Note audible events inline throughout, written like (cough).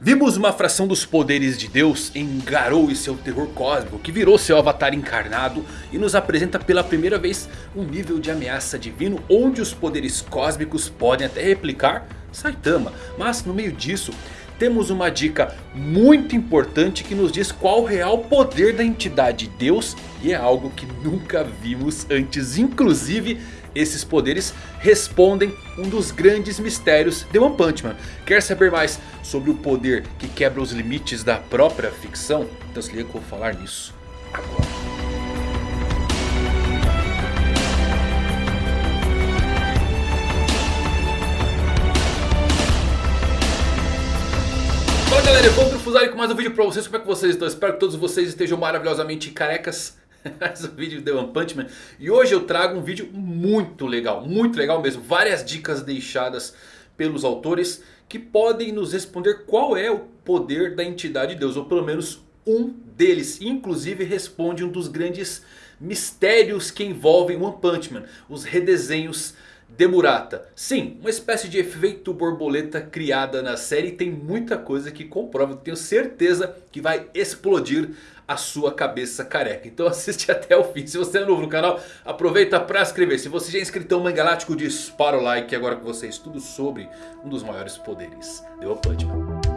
Vimos uma fração dos poderes de Deus em Garou e seu terror cósmico que virou seu avatar encarnado e nos apresenta pela primeira vez um nível de ameaça divino onde os poderes cósmicos podem até replicar Saitama. Mas no meio disso temos uma dica muito importante que nos diz qual o real poder da entidade Deus e é algo que nunca vimos antes, inclusive esses poderes respondem um dos grandes mistérios de One Punch Man. Quer saber mais sobre o poder que quebra os limites da própria ficção? Então se liga que eu vou falar nisso agora. Fala galera, eu vou pro Fusari com mais um vídeo pra vocês. Como é que vocês estão? Espero que todos vocês estejam maravilhosamente carecas (laughs) um vídeo de One Punch Man. E hoje eu trago um vídeo muito legal, muito legal mesmo. Várias dicas deixadas pelos autores que podem nos responder qual é o poder da entidade de Deus. Ou pelo menos um deles. Inclusive responde um dos grandes mistérios que envolvem One Punch Man. Os redesenhos de Murata. Sim, uma espécie de efeito borboleta criada na série. Tem muita coisa que comprova. Tenho certeza que vai explodir a sua cabeça careca. Então (laughs) assiste até o fim. Se você é novo no canal, aproveita para inscrever. Se você já é inscritão Mangalático, dispara o like. Agora com vocês tudo sobre um dos maiores poderes de One Punch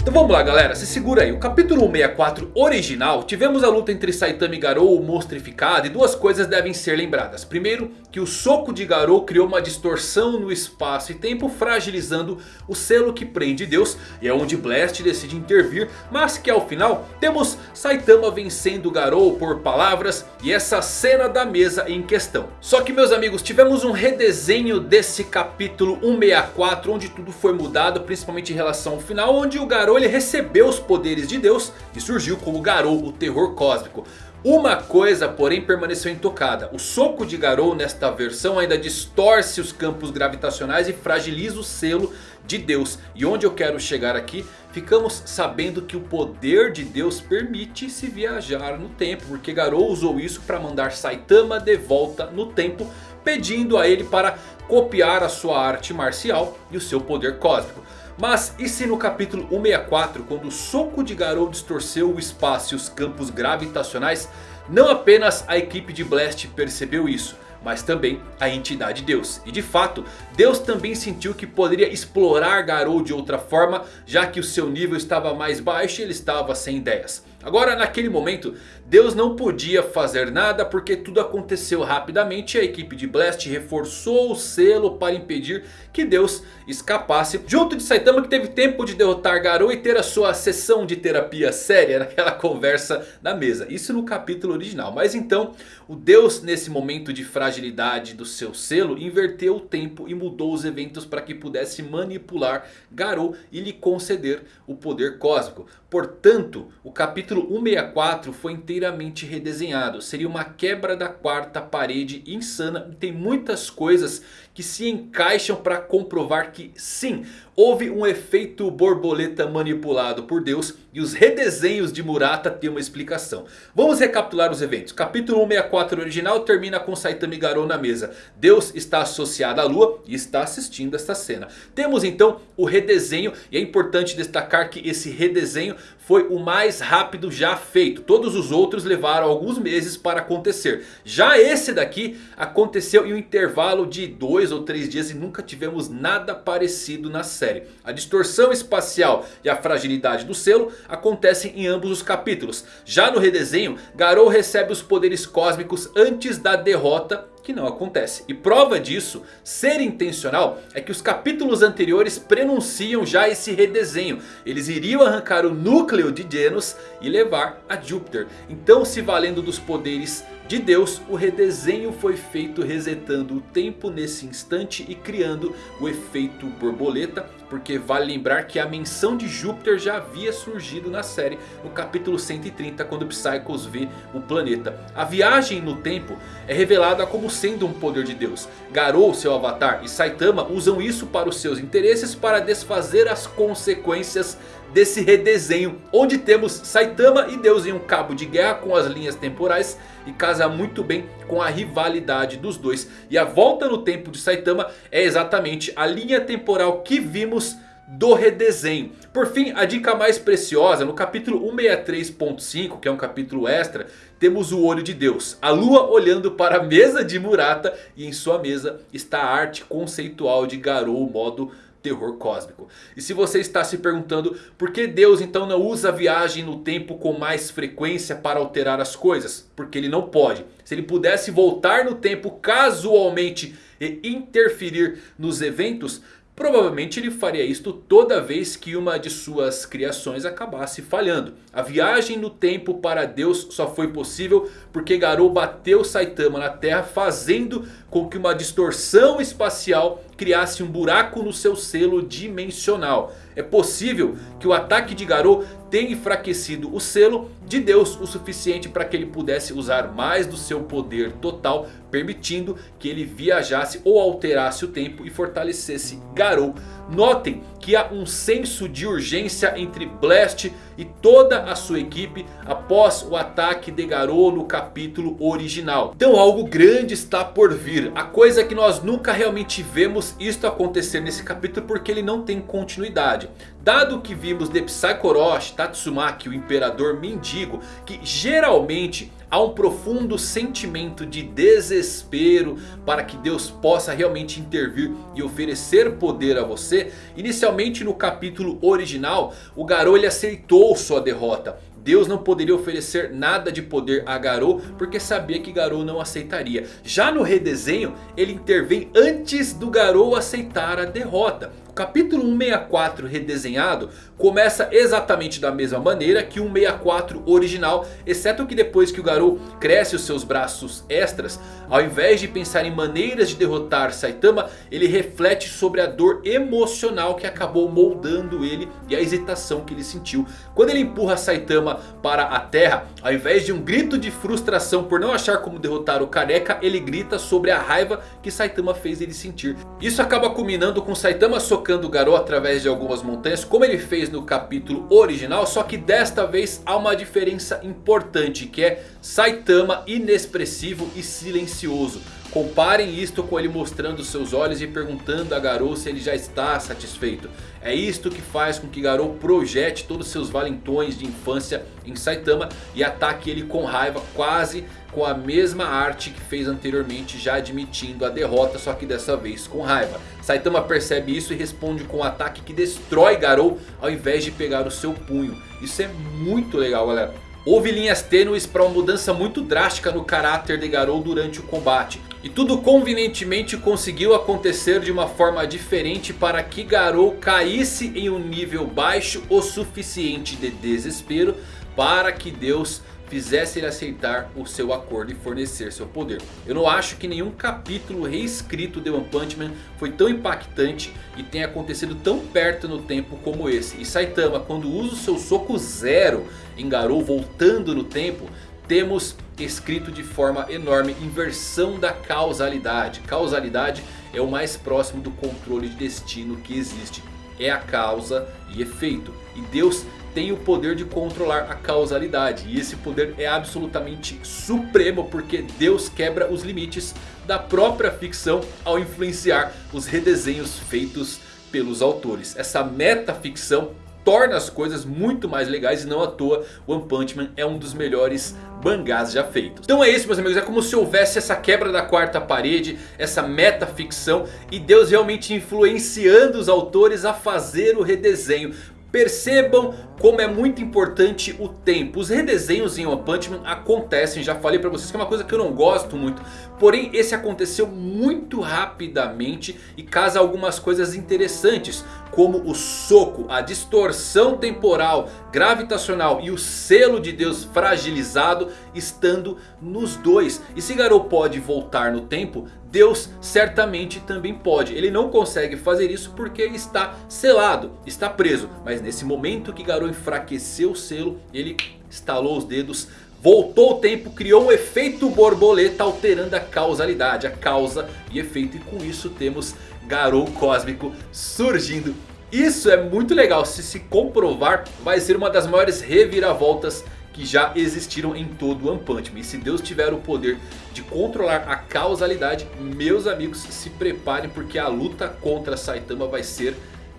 Então vamos lá galera, se segura aí. O capítulo 164 original, tivemos a luta entre Saitama e Garou monstrificado e duas coisas devem ser lembradas. Primeiro, que o soco de Garou criou uma distorção no espaço e tempo, fragilizando o selo que prende Deus. E é onde Blast decide intervir, mas que ao final temos Saitama vencendo Garou por palavras e essa cena da mesa em questão. Só que meus amigos, tivemos um redesenho desse capítulo 164, onde tudo foi mudado, principalmente em relação ao final, onde o Garou Garou ele recebeu os poderes de Deus e surgiu como Garou, o terror cósmico. Uma coisa porém permaneceu intocada. O soco de Garou nesta versão ainda distorce os campos gravitacionais e fragiliza o selo de Deus. E onde eu quero chegar aqui, ficamos sabendo que o poder de Deus permite se viajar no tempo. Porque Garou usou isso para mandar Saitama de volta no tempo. Pedindo a ele para copiar a sua arte marcial e o seu poder cósmico. Mas e se no capítulo 164, quando o soco de Garou distorceu o espaço e os campos gravitacionais, não apenas a equipe de Blast percebeu isso, mas também a entidade Deus. E de fato, Deus também sentiu que poderia explorar Garou de outra forma, já que o seu nível estava mais baixo e ele estava sem ideias. Agora naquele momento Deus não podia fazer nada porque tudo aconteceu rapidamente e a equipe de Blast reforçou o selo para impedir que Deus escapasse. Junto de Saitama que teve tempo de derrotar Garou e ter a sua sessão de terapia séria naquela conversa na mesa. Isso no capítulo original. Mas então o Deus nesse momento de fragilidade do seu selo inverteu o tempo e mudou os eventos para que pudesse manipular Garou e lhe conceder o poder cósmico. Portanto o capítulo capítulo 164 foi inteiramente redesenhado. Seria uma quebra da quarta parede insana. Tem muitas coisas que se encaixam para comprovar que sim, houve um efeito borboleta manipulado por Deus e os redesenhos de Murata têm uma explicação. Vamos recapitular os eventos. Capítulo 164 original termina com Saitama e Garou na mesa. Deus está associado à lua e está assistindo esta cena. Temos então o redesenho e é importante destacar que esse redesenho foi o mais rápido já feito. Todos os outros levaram alguns meses para acontecer. Já esse daqui aconteceu em um intervalo de dois dois ou três dias e nunca tivemos nada parecido na série. A distorção espacial e a fragilidade do selo acontecem em ambos os capítulos. Já no redesenho, Garou recebe os poderes cósmicos antes da derrota que não acontece. E prova disso ser intencional é que os capítulos anteriores prenunciam já esse redesenho. Eles iriam arrancar o núcleo de Genos e levar a Júpiter. Então se valendo dos poderes de Deus, o redesenho foi feito resetando o tempo nesse instante e criando o efeito borboleta. Porque vale lembrar que a menção de Júpiter já havia surgido na série no capítulo 130 quando Psychos vê o planeta. A viagem no tempo é revelada como sendo um poder de Deus. Garou, seu avatar, e Saitama usam isso para os seus interesses para desfazer as consequências desse redesenho. Onde temos Saitama e Deus em um cabo de guerra com as linhas temporais. E casa muito bem com a rivalidade dos dois. E a volta no tempo de Saitama é exatamente a linha temporal que vimos do redesenho. Por fim, a dica mais preciosa, no capítulo 163.5, que é um capítulo extra, temos o olho de Deus. A lua olhando para a mesa de Murata e em sua mesa está a arte conceitual de Garou modo terror cósmico. E se você está se perguntando por que Deus então não usa a viagem no tempo com mais frequência para alterar as coisas? Porque ele não pode. Se ele pudesse voltar no tempo casualmente e interferir nos eventos... Provavelmente ele faria isto toda vez que uma de suas criações acabasse falhando. A viagem no tempo para Deus só foi possível porque Garou bateu Saitama na terra fazendo com que uma distorção espacial criasse um buraco no seu selo dimensional. É possível que o ataque de Garou tenha enfraquecido o selo de Deus o suficiente para que ele pudesse usar mais do seu poder total. Permitindo que ele viajasse ou alterasse o tempo e fortalecesse Garou. Notem que há um senso de urgência entre Blast e toda a sua equipe após o ataque de Garou no capítulo original. Então algo grande está por vir. A coisa é que nós nunca realmente vemos isto acontecer nesse capítulo porque ele não tem continuidade. Dado que vimos de Psychoroshi, Tatsumaki, o Imperador Mendigo, que geralmente há um profundo sentimento de desespero para que Deus possa realmente intervir e oferecer poder a você. Inicialmente no capítulo original, o Garou ele aceitou sua derrota. Deus não poderia oferecer nada de poder a Garou porque sabia que Garou não aceitaria. Já no redesenho ele intervém antes do Garou aceitar a derrota. Capítulo 164 redesenhado começa exatamente da mesma maneira que o 164 original. Exceto que depois que o Garou cresce os seus braços extras. Ao invés de pensar em maneiras de derrotar Saitama. Ele reflete sobre a dor emocional que acabou moldando ele. E a hesitação que ele sentiu. Quando ele empurra Saitama para a terra. Ao invés de um grito de frustração por não achar como derrotar o careca. Ele grita sobre a raiva que Saitama fez ele sentir. Isso acaba culminando com Saitama socando socando o Garou através de algumas montanhas. Como ele fez no capítulo original. Só que desta vez há uma diferença importante. Que é Saitama inexpressivo e silencioso. Comparem isto com ele mostrando seus olhos e perguntando a Garou se ele já está satisfeito. É isto que faz com que Garou projete todos seus valentões de infância em Saitama e ataque ele com raiva quase com a mesma arte que fez anteriormente já admitindo a derrota só que dessa vez com raiva. Saitama percebe isso e responde com um ataque que destrói Garou ao invés de pegar o seu punho. Isso é muito legal galera. Houve linhas tênues para uma mudança muito drástica no caráter de Garou durante o combate. E tudo convenientemente conseguiu acontecer de uma forma diferente para que Garou caísse em um nível baixo o suficiente de desespero para que Deus fizesse ele aceitar o seu acordo e fornecer seu poder. Eu não acho que nenhum capítulo reescrito de One Punch Man foi tão impactante e tenha acontecido tão perto no tempo como esse. E Saitama quando usa o seu soco zero em Garou voltando no tempo, temos escrito de forma enorme inversão da causalidade. Causalidade é o mais próximo do controle de destino que existe. É a causa e efeito. E Deus tem o poder de controlar a causalidade. E esse poder é absolutamente supremo porque Deus quebra os limites da própria ficção ao influenciar os redesenhos feitos pelos autores. Essa metaficção torna as coisas muito mais legais e não à toa One Punch Man é um dos melhores mangás já feitos. Então é isso meus amigos, é como se houvesse essa quebra da quarta parede, essa metaficção e Deus realmente influenciando os autores a fazer o redesenho. Percebam como é muito importante o tempo. Os redesenhos em One Punch Man acontecem, já falei pra vocês que é uma coisa que eu não gosto muito. Porém esse aconteceu muito rapidamente e casa algumas coisas interessantes. Como o soco, a distorção temporal, gravitacional e o selo de Deus fragilizado estando nos dois. E se Garou pode voltar no tempo, Deus certamente também pode. Ele não consegue fazer isso porque está selado, está preso. Mas nesse momento que Garou enfraqueceu o selo, ele estalou os dedos, voltou o tempo, criou um efeito borboleta alterando a causalidade, a causa e efeito. E com isso temos Garou Cósmico surgindo Isso é muito legal, se se comprovar vai ser uma das maiores reviravoltas que já existiram em todo o One Punch Man. E se Deus tiver o poder de controlar a causalidade, meus amigos se preparem porque a luta contra Saitama vai ser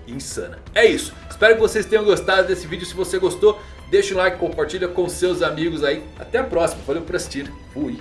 insana. É isso, espero que vocês tenham gostado desse vídeo, se você gostou deixa o like, compartilha com seus amigos aí. Até a próxima, valeu por assistir, fui!